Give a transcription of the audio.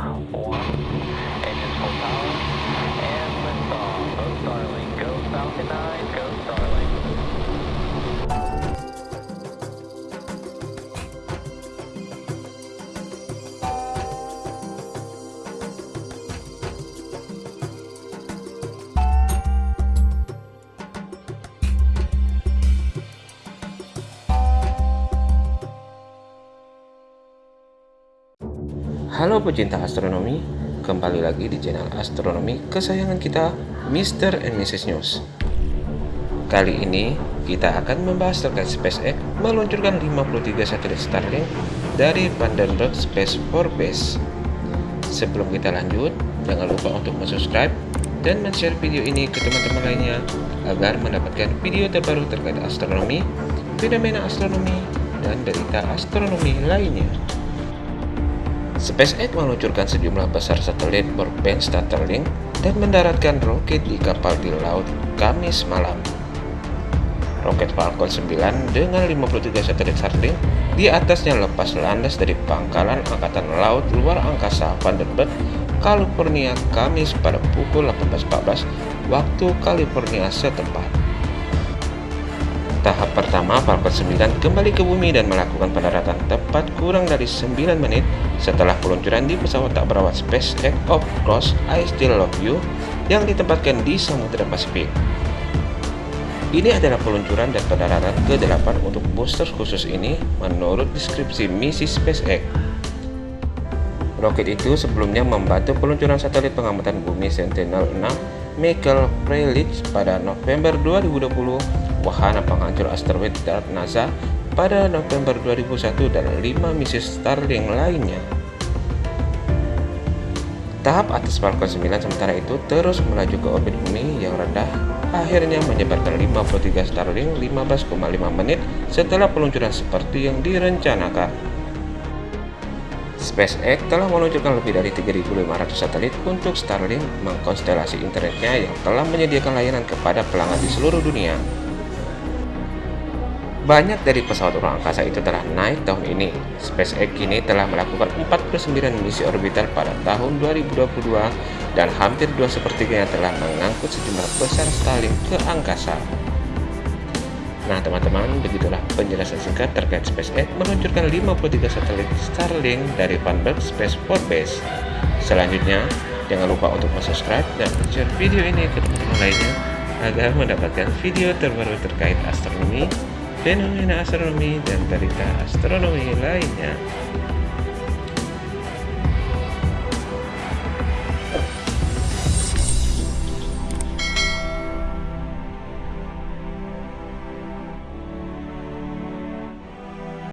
Engines full power. And liftoff. Go Starlink. Go Falcon 9. Halo pecinta astronomi, kembali lagi di channel astronomi kesayangan kita, Mr. and Mrs. News. Kali ini kita akan membahas terkait SpaceX meluncurkan 53 satelit Starlink dari Vandenberg Space Force Base. Sebelum kita lanjut, jangan lupa untuk subscribe dan share video ini ke teman-teman lainnya agar mendapatkan video terbaru terkait astronomi, fenomena astronomi, dan berita astronomi lainnya. SpaceX meluncurkan sejumlah besar satelit berband Starlink dan mendaratkan roket di kapal di laut Kamis malam. Roket Falcon 9 dengan 53 satelit Starlink di atasnya lepas landas dari pangkalan Angkatan Laut Luar Angkasa Vandenberg, California Kamis pada pukul 18.14 waktu California setempat. Tahap pertama Falcon 9 kembali ke bumi dan melakukan pendaratan tepat kurang dari 9 menit setelah peluncuran di pesawat tak berawak SpaceX of Course I Still Love You yang ditempatkan di Samudra Pasifik. Ini adalah peluncuran dan pendaratan ke-8 untuk booster khusus ini menurut deskripsi misi SpaceX. Roket itu sebelumnya membantu peluncuran satelit pengamatan bumi Sentinel-6 Michael Freilich pada November 2020, wahana penghancur asteroid darat NASA pada November 2001 dan 5 misi Starlink lainnya. Tahap atas Falcon 9 sementara itu terus melaju ke orbit bumi yang rendah, akhirnya menyebarkan 53 Starlink 15,5 menit setelah peluncuran seperti yang direncanakan. SpaceX telah meluncurkan lebih dari 3.500 satelit untuk Starlink mengkonstelasi internetnya yang telah menyediakan layanan kepada pelanggan di seluruh dunia. Banyak dari pesawat ruang angkasa itu telah naik tahun ini. SpaceX kini telah melakukan 49 misi orbital pada tahun 2022 dan hampir dua sepertiganya telah mengangkut sejumlah besar Starlink ke angkasa. Nah teman-teman, begitulah penjelasan singkat terkait SpaceX meluncurkan 53 satelit Starlink dari Vandenberg Space Force Base. Selanjutnya, jangan lupa untuk subscribe dan share video ini ke teman-teman lainnya agar mendapatkan video terbaru terkait astronomi, fenomena astronomi, dan berita astronomi lainnya.